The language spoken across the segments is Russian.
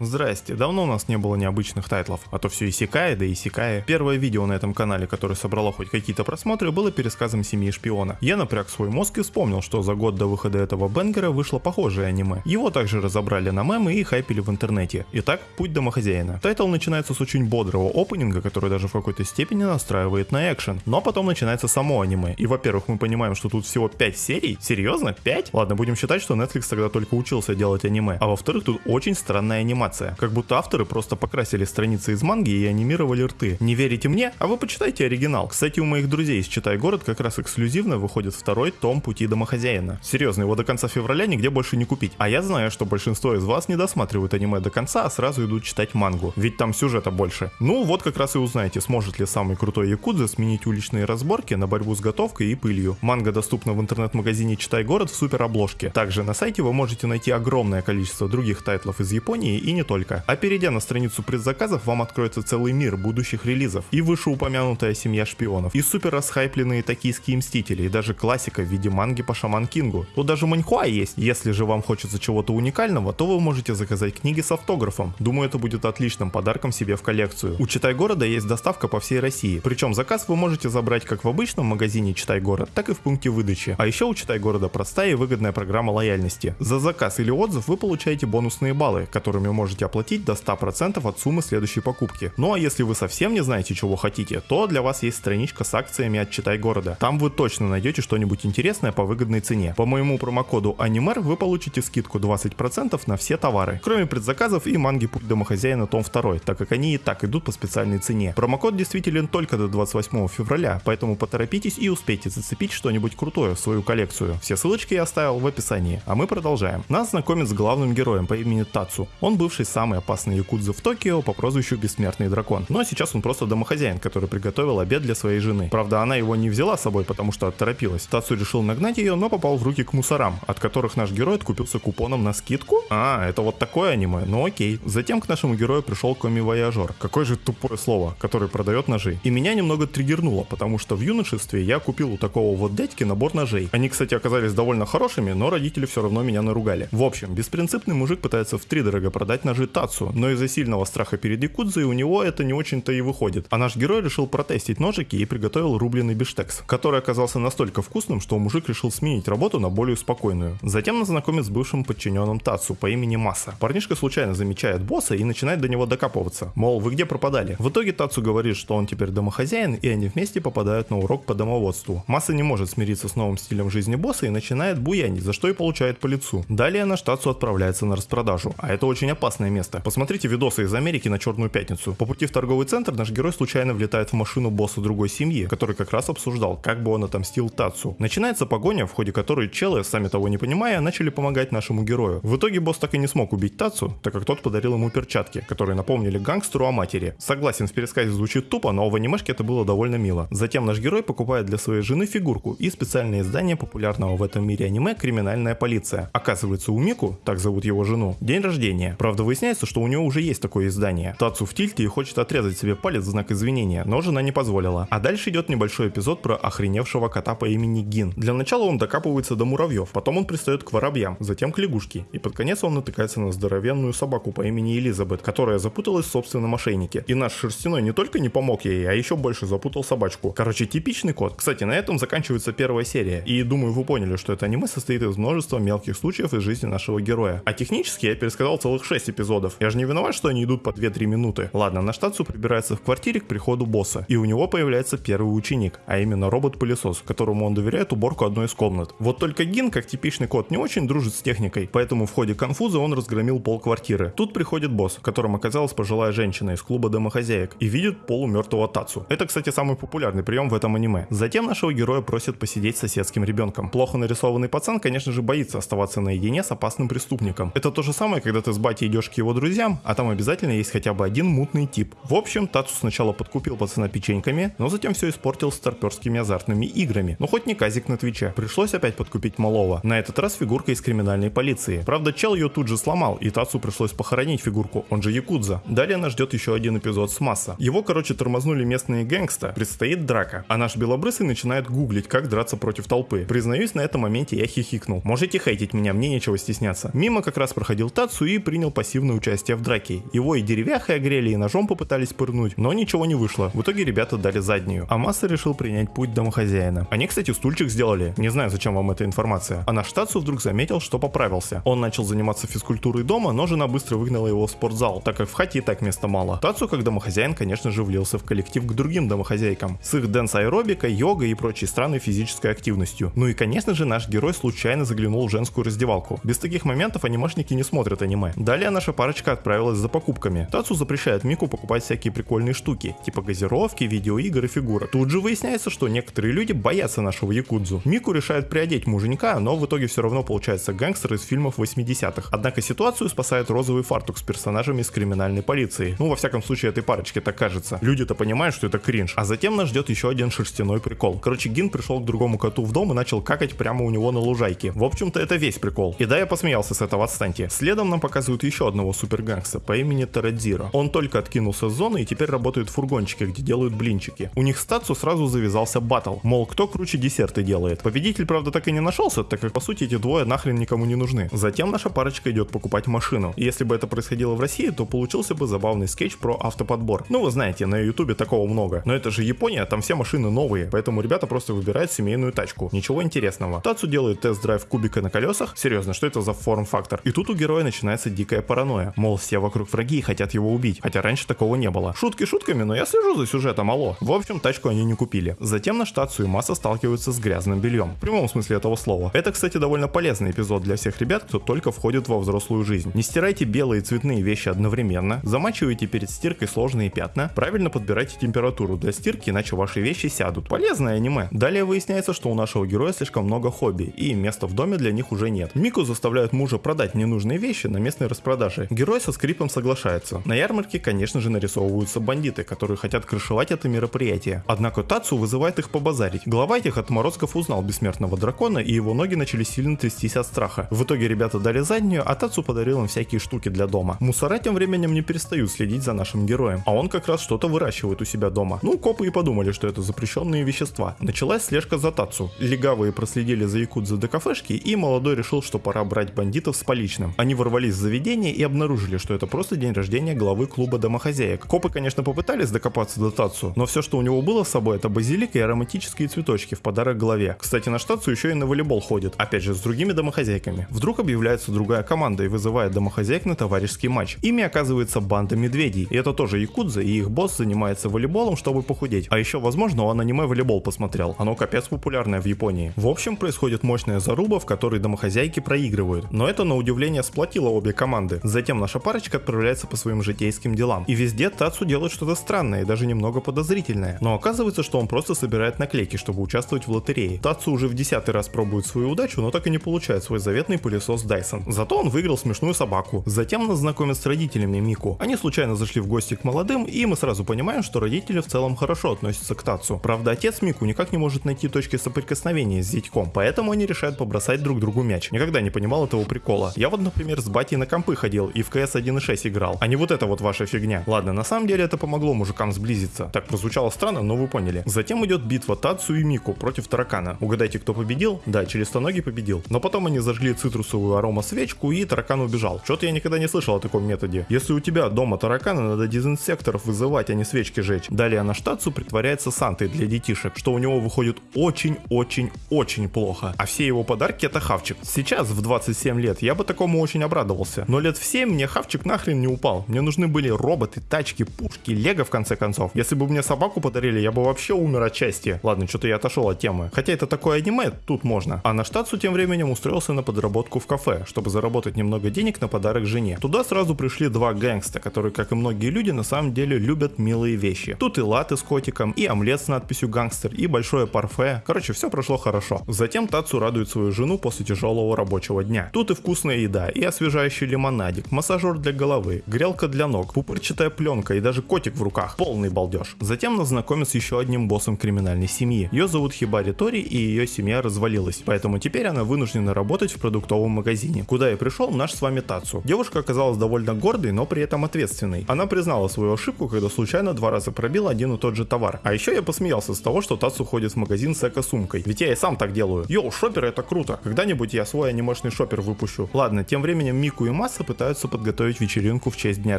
Здрасте, давно у нас не было необычных тайтлов, а то все исекая, да исекая. Первое видео на этом канале, которое собрало хоть какие-то просмотры, было пересказом Семьи шпиона. Я напряг свой мозг и вспомнил, что за год до выхода этого banger а вышло похожее аниме. Его также разобрали на мемы и хайпили в интернете. Итак, путь домохозяина. Тайтл начинается с очень бодрого опенинга, который даже в какой-то степени настраивает на экшен. Но потом начинается само аниме. И во-первых, мы понимаем, что тут всего 5 серий. Серьезно? 5? Ладно, будем считать, что Netflix тогда только учился делать аниме. А во-вторых, тут очень странная анимация анимация, как будто авторы просто покрасили страницы из манги и анимировали рты. Не верите мне? А вы почитайте оригинал. Кстати, у моих друзей из Читай город как раз эксклюзивно выходит второй том Пути домохозяина. Серьезно, его до конца февраля нигде больше не купить. А я знаю, что большинство из вас не досматривают аниме до конца, а сразу идут читать мангу, ведь там сюжета больше. Ну вот как раз и узнаете, сможет ли самый крутой якудза сменить уличные разборки на борьбу с готовкой и пылью. Манга доступна в интернет-магазине Читай город в супер обложке. Также на сайте вы можете найти огромное количество других тайтлов из Японии и не только. А перейдя на страницу предзаказов, вам откроется целый мир будущих релизов. И вышеупомянутая семья шпионов, и супер расхайпленные токийские мстители, и даже классика в виде манги по Шаман Кингу. Тут даже маньхуа есть. Если же вам хочется чего-то уникального, то вы можете заказать книги с автографом. Думаю, это будет отличным подарком себе в коллекцию. У Читай города есть доставка по всей России. Причем заказ вы можете забрать как в обычном магазине Читай город, так и в пункте выдачи. А еще у Читай города простая и выгодная программа лояльности. За заказ или отзыв вы получаете бонусные баллы, которыми можете оплатить до 100% от суммы следующей покупки. Ну а если вы совсем не знаете, чего хотите, то для вас есть страничка с акциями от Читай города. Там вы точно найдете что-нибудь интересное по выгодной цене. По моему промокоду Анимер вы получите скидку 20% на все товары, кроме предзаказов и манги Путь домохозяина том 2, так как они и так идут по специальной цене. Промокод действителен только до 28 февраля, поэтому поторопитесь и успейте зацепить что-нибудь крутое в свою коллекцию. Все ссылочки я оставил в описании. А мы продолжаем. Нас знакомит с главным героем по имени Тацу. Он бывший самый опасный якудза в Токио по прозвищу Бессмертный Дракон. Но сейчас он просто домохозяин, который приготовил обед для своей жены. Правда, она его не взяла с собой, потому что отторопилась. Тацу решил нагнать ее, но попал в руки к мусорам, от которых наш герой откупился купоном на скидку. А, это вот такое аниме, ну окей. Затем к нашему герою пришел коми-вояжер. Какое же тупое слово, который продает ножи. И меня немного триггернуло, потому что в юношестве я купил у такого вот дядьки набор ножей. Они, кстати, оказались довольно хорошими, но родители все равно меня наругали. В общем, беспринципный мужик пытается в три дорого продать ножи Тацу, Яцу, но из-за сильного страха перед Якудзой у него это не очень-то и выходит. А наш герой решил протестить ножики и приготовил рубленый биштекс, который оказался настолько вкусным, что мужик решил сменить работу на более спокойную. Затем нас знакомит с бывшим подчиненным Тацу по имени Маса. Парнишка случайно замечает босса и начинает до него докапываться. Мол, вы где пропадали? В итоге Тацу говорит, что он теперь домохозяин, и они вместе попадают на урок по домоводству. Масса не может смириться с новым стилем жизни босса и начинает буянить, за что и получает по лицу. Далее наш Тацу отправляется на распродажу, а это очень опасное место. Посмотрите видосы из Америки на Черную Пятницу. По пути в торговый центр наш герой случайно влетает в машину босса другой семьи, который как раз обсуждал, как бы он отомстил Тацу. Начинается погоня, в ходе которой челы, сами того не понимая, начали помогать нашему герою. В итоге босс так и не смог убить Тацу, так как тот подарил ему перчатки, которые напомнили гангстеру о матери. Согласен, в пересказе звучит тупо, но в анимешке это было довольно мило. Затем наш герой покупает для своей жены фигурку и специальное издание популярного в этом мире аниме «Криминальная полиция». Оказывается, у Мику, так зовут его жену, день рождения. Правда, выясняется, что у него уже есть такое издание. Тацу в тильте и хочет отрезать себе палец в знак извинения, но жена не позволила. А дальше идет небольшой эпизод про охреневшего кота по имени Гин. Для начала он докапывается до муравьев, потом он пристает к воробьям, затем к лягушке, и под конец он натыкается на здоровенную собаку по имени Элизабет, которая запуталась в собственном ошейнике. И наш шерстяной не только не помог ей, а еще больше запутал собачку. Короче, типичный кот. Кстати, на этом заканчивается первая серия, и думаю вы поняли, что это аниме состоит из множества мелких случаев из жизни нашего героя. А технически я пересказал целых 6 эпизодов. Я же не виноват что они идут по 2-3 минуты. Ладно, наш Тацу прибирается в квартире к приходу босса, и у него появляется первый ученик, а именно робот-пылесос, которому он доверяет уборку одной из комнат. Вот только Гин, как типичный кот, не очень дружит с техникой, поэтому в ходе конфуза он разгромил пол квартиры. Тут приходит босс, которым оказалась пожилая женщина из клуба домохозяек, и видит полумертвого Тацу. Это, кстати, самый популярный прием в этом аниме. Затем нашего героя просят посидеть с соседским ребенком. Плохо нарисованный пацан, конечно же, боится оставаться наедине с опасным преступником. Это то же самое, когда ты с батей идешь к его друзьям, а там обязательно есть хотя бы один мутный тип. В общем, Тацу сначала подкупил пацана печеньками, но затем все испортил старперскими азартными играми. Но хоть не казик на Твиче. Пришлось опять подкупить малого. На этот раз фигурка из криминальной полиции. Правда, чел ее тут же сломал, и Тацу пришлось похоронить фигурку, он же Якудза. Далее нас ждет еще один эпизод с Масса. Его, короче, тормознули местные гэнгста, предстоит драка, а наш белобрысый начинает гуглить, как драться против толпы. Признаюсь, на этом моменте я хихикнул. Можете хейтить меня, мне нечего стесняться. Мимо как раз проходил Тацу и принял по пассивное участие в драке. Его и деревяхой огрели, и ножом попытались пырнуть, но ничего не вышло. В итоге ребята дали заднюю. А Масса решил принять путь домохозяина. Они, кстати, стульчик сделали. Не знаю, зачем вам эта информация. А наш Тацу вдруг заметил, что поправился. Он начал заниматься физкультурой дома, но жена быстро выгнала его в спортзал, так как в хате и так места мало. Тацу, как домохозяин, конечно же, влился в коллектив к другим домохозяйкам. С их дэнс-аэробикой, йогой и прочей странной физической активностью. Ну и, конечно же, наш герой случайно заглянул в женскую раздевалку. Без таких моментов анимешники не смотрят аниме. Далее наша парочка отправилась за покупками. Тацу запрещает Мику покупать всякие прикольные штуки, типа газировки, видеоигр и фигурок. Тут же выясняется, что некоторые люди боятся нашего якудзу. Мику решает приодеть муженька, но в итоге все равно получается гангстер из фильмов 80-х. Однако ситуацию спасает розовый фартук с персонажами из криминальной полиции. Ну, во всяком случае, этой парочке так кажется. Люди-то понимают, что это кринж. А затем нас ждет еще один шерстяной прикол. Короче, Гин пришел к другому коту в дом и начал какать прямо у него на лужайке. В общем-то, это весь прикол. И да, я посмеялся с этого, отстаньте. Следом нам показывают еще одного супергангста по имени Тарадзиро. Он только откинулся с зоны и теперь работает в фургончике, где делают блинчики. У них с Тацу сразу завязался батл. Мол, кто круче десерты делает. Победитель, правда, так и не нашелся, так как по сути эти двое нахрен никому не нужны. Затем наша парочка идет покупать машину. И если бы это происходило в России, то получился бы забавный скетч про автоподбор. Ну вы знаете, на ютубе такого много. Но это же Япония, там все машины новые, поэтому ребята просто выбирают семейную тачку. Ничего интересного. Тацу делает тест-драйв кубика на колесах. Серьезно, что это за форм-фактор? И тут у героя начинается дикая паранойя. Мол, все вокруг враги и хотят его убить. Хотя раньше такого не было. Шутки шутками, но я слежу за сюжетом, алло. В общем, тачку они не купили. Затем на Тацу и Масса сталкиваются с грязным бельем. В прямом смысле этого слова. Это, кстати, довольно полезный эпизод для всех ребят, кто только входит во взрослую жизнь. Не стирайте белые и цветные вещи одновременно, замачивайте перед стиркой сложные пятна, правильно подбирайте температуру для стирки, иначе ваши вещи сядут. Полезное аниме. Далее выясняется, что у нашего героя слишком много хобби, и места в доме для них уже нет. Мику заставляют мужа продать ненужные вещи на местной распродаже. Герой со скрипом соглашается. На ярмарке, конечно же, нарисовываются бандиты, которые хотят крышевать это мероприятие. Однако Тацу вызывает их побазарить. Глава этих отморозков узнал бессмертного дракона, и его ноги начали сильно трястись от страха. В итоге ребята дали заднюю, а Тацу подарил им всякие штуки для дома. Мусора тем временем не перестают следить за нашим героем, а он как раз что-то выращивает у себя дома. Ну, копы и подумали, что это запрещенные вещества. Началась слежка за Тацу. Легавые проследили за Якудза до кафешки, и молодой решил, что пора брать бандитов с поличным. Они ворвались в заведение и обнаружили, что это просто день рождения главы клуба домохозяек. Копы, конечно, попытались докопаться до Тацу, но все, что у него было с собой, это базилика и ароматические цветочки в подарок главе. Кстати, на Тацу еще и на волейбол ходит, опять же, с другими домохозяйками. Вдруг объявляется другая команда и вызывает домохозяек на товарищеский матч. Ими оказывается банда медведей, и это тоже якудза, и их босс занимается волейболом, чтобы похудеть. А еще, возможно, он аниме волейбол посмотрел, оно капец популярное в Японии. В общем, происходит мощная заруба, в которой домохозяйки проигрывают. Но это, на удивление, сплотило обе команды. Затем наша парочка отправляется по своим житейским делам. И везде Тацу делает что-то странное и даже немного подозрительное. Но оказывается, что он просто собирает наклейки, чтобы участвовать в лотерее. Тацу уже в десятый раз пробует свою удачу, но так и не получает свой заветный пылесос Dyson. Зато он выиграл смешную собаку. Затем нас знакомят с родителями Мику. Они случайно зашли в гости к молодым, и мы сразу понимаем, что родители в целом хорошо относятся к Тацу. Правда, отец Мику никак не может найти точки соприкосновения с зятьком, поэтому они решают побросать друг другу мяч. Никогда не понимал этого прикола. Я вот, например, с батей на компы ходил и в CS 1.6 играл, а не вот это вот ваша фигня. Ладно, на самом деле это помогло мужикам сблизиться. Так прозвучало странно, но вы поняли. Затем идет битва Тацу и Мику против таракана. Угадайте, кто победил? Да, членистоногий победил. Но потом они зажгли цитрусовую арома свечку и таракан убежал. Что-то я никогда не слышал о таком методе. Если у тебя дома тараканы, надо дезинсекторов вызывать, а не свечки жечь. Далее Анаштацу притворяется Сантой для детишек, что у него выходит очень-очень-очень плохо. А все его подарки это хавчик. Сейчас, в 27 лет, я бы такому очень обрадовался. Но лет в 7 мне хавчик нахрен не упал. Мне нужны были роботы, тачки, пушки, лего в конце концов. Если бы мне собаку подарили, я бы вообще умер от счастья. Ладно, что-то я отошел от темы. Хотя это такое аниме, тут можно. А на штатсу тем временем устроился на подработку в кафе, чтобы заработать немного денег на подарок жене. Туда сразу пришли два гэнгста, которые, как и многие люди, на самом деле любят милые вещи. Тут и латы с котиком, и омлет с надписью гангстер, и большое парфе. Короче, все прошло хорошо. Затем Тацу радует свою жену после тяжелого рабочего дня. Тут и вкусная еда, и освежающий лимонадик, массажер для головы, грелка для ног, пупырчатая пленка и даже котик в руках. Полный балдеж. Затем нас знакомят с еще одним боссом криминальной семьи. Ее зовут Хибари Тори, и ее семья развалилась. Поэтому теперь она вынуждена работать в продуктовом магазине, куда и пришел наш с вами Тацу. Девушка оказалась довольно гордой, но при этом ответственной. Она признала свою ошибку, когда случайно два раза пробила один и тот же товар. А еще я посмеялся с того, что Тацу ходит в магазин с эко-сумкой. Ведь я и сам так делаю. Йоу, шоперы это круто. Когда-нибудь я свой анимешный шопер выпущу. Ладно, тем временем Мику и Масса пытаются подготовить вечеринку в честь дня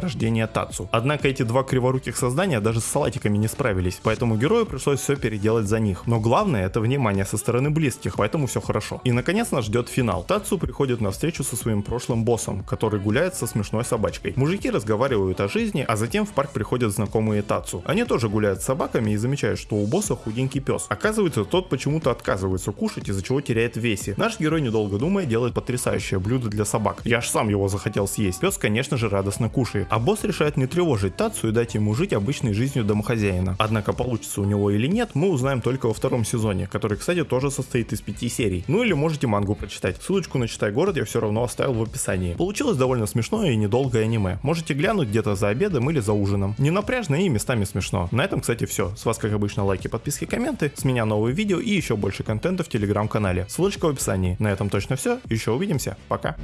рождения Тацу. Однако эти два криворуких создания даже с салатиками не справились, поэтому герою пришлось все переделать за них. Но главное это внимание со стороны близких, поэтому все хорошо. И наконец нас ждет финал. Тацу приходит на встречу со своим прошлым боссом, который гуляет со смешной собачкой. Мужики разговаривают о жизни, а затем в парк приходят знакомые Тацу. Они тоже гуляют с собаками и замечают, что у босса худенький пес. Оказывается, тот почему-то отказывается кушать, из-за чего теряет весе. Наш герой, недолго думая, делает потрясающее блюдо для собак. Я аж сам его захотел съесть. Пес, конечно же, радостно кушает. А босс решает не тревожить Тацу и дать ему жить обычной жизнью домохозяина. Однако получится у него или нет, мы узнаем только во втором сезоне, который, кстати, тоже состоит из пяти серий. Ну или можете мангу прочитать. Ссылочку на Читай город я все равно оставил в описании. Получилось довольно смешное и недолгое аниме. Можете глянуть где-то за обедом или за ужином. Не напряжно и местами смешно. На этом, кстати, все. С вас, как обычно, лайки, подписки, комменты. С меня новые видео и еще больше контента в телеграм-канале. Ссылочка в описании. На этом точно все. Еще увидимся. Пока.